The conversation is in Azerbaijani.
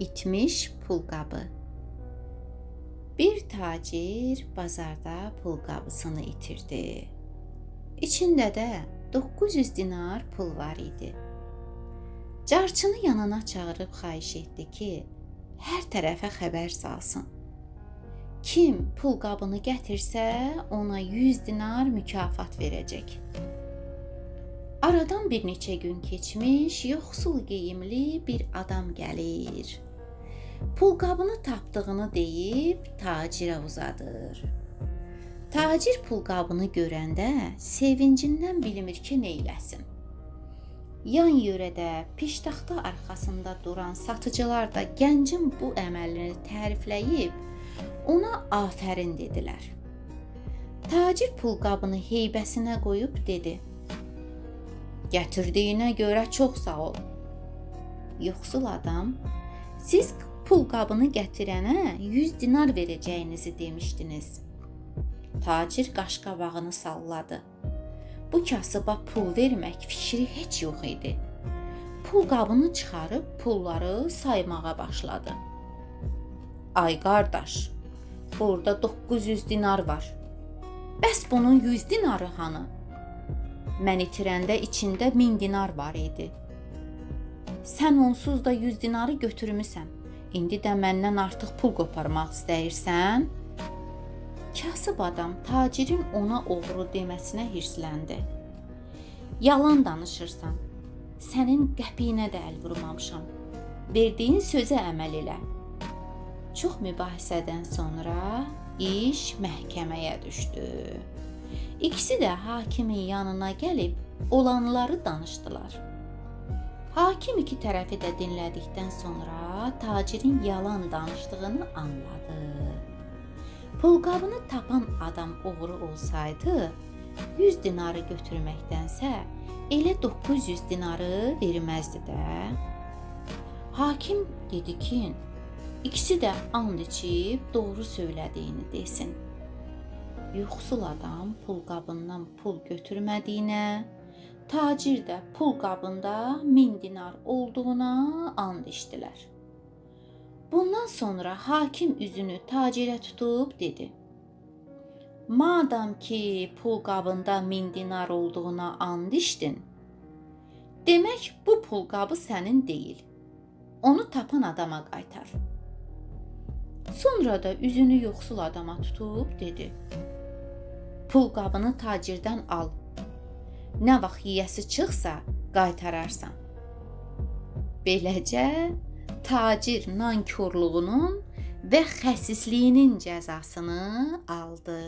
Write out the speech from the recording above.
İtmiş pulqabı. Bir tacir bazarda pulqabısını itirdi. İçində də 900 dinar pul var idi. Carçını yanına çağırıb xahiş etdi ki, hər tərəfə xəbər salsın. Kim pulqabını gətirsə, ona 100 dinar mükafat verəcək. Aradan bir neçə gün keçmiş, yoxsul geyimli bir adam gəlir. Pulqabını tapdığını deyib tacirə uzadır. Tacir pulqabını görəndə sevincindən bilmir ki, neyləsin. Yan yörədə piştaxta arxasında duran satıcılar da gəncin bu əməlini tərifləyib ona afərin dedilər. Tacir pulqabını heybəsinə qoyub dedi: "Gətirdiyinə görə çox sağ ol." Yoxsul adam: "Siz pulqabını gətirənə 100 dinar verəcəyinizi demişdiniz." Tacir qaşqabağını salladı. Bu kasıba pul vermək fikri heç yox idi. Pul qabını çıxarıb pulları saymağa başladı. Ay qardaş, burada 900 dinar var. Bəs bunun 100 dinarı hanı? Mən itirəndə içində 1000 dinar var idi. Sən onsuz da 100 dinarı götürmüsən. İndi də məndən artıq pul qoparmaq istəyirsən? Kasıb adam tacirin ona oğru deməsinə hirsləndi. Yalan danışırsan. Sənin qəpiyinə də əl vurmamışam. Verdiyin sözə əməl elə. Çox mübahisədən sonra iş məhkəməyə düşdü. İkisi də hakimin yanına gəlib olanları danışdılar. Hakim iki tərəfi də dinlədikdən sonra tacirin yalan danışdığını anladı. Pulqabını tapan adam oğru olsaydı, 100 dinarı götürməkdənsə elə 900 dinarı verməzdi də. Hakim dedi ki, ikisi də and içib doğru söylədiyini desin. Yoxsul adam pulqabından pul götürmədiyinə, tacir də pulqabında 1000 dinar olduğuna and içdilər. Bundan sonra hakim üzünü tacirə tutub dedi: Madam ki, pul qabında 1000 dinar olduğuna and içdin, demək bu pul qabı sənin deyil. Onu tapan adama qaytar. Sonra da üzünü yoxsul adama tutub dedi: Pul qabını tacirdən al. Nə vaxt yeyəsi çıxsa, qaytararsan. Beləcə tacir nankorluğunun və xəsisliyinin cəzasını aldı.